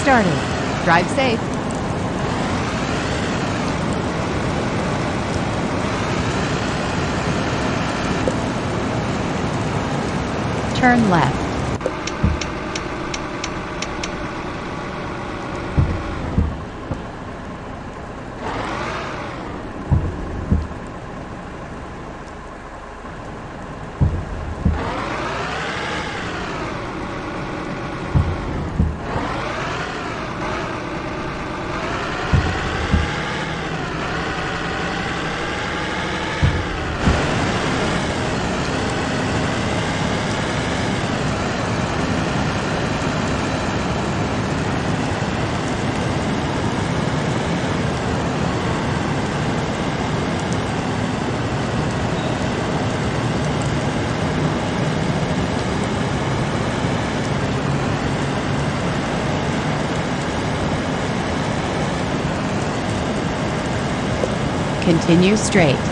started. Drive safe. Turn left. Continue straight.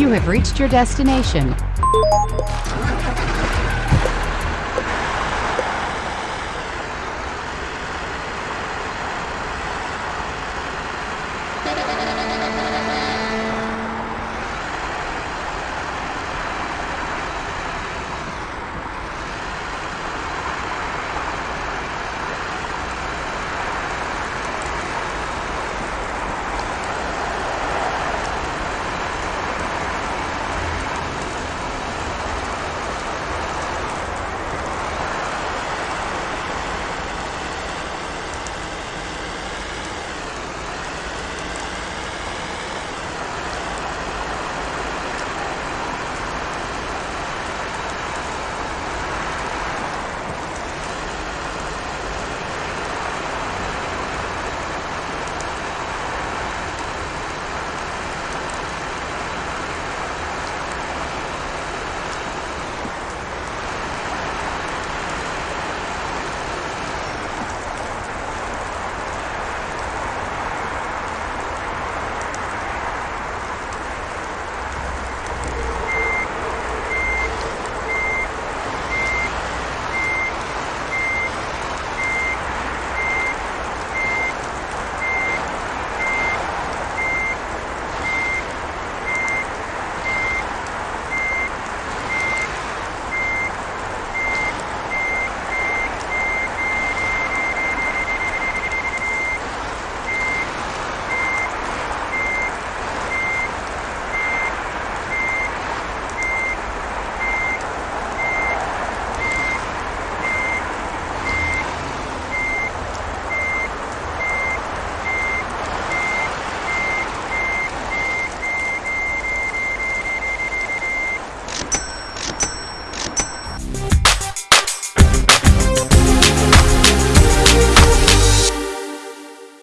You have reached your destination.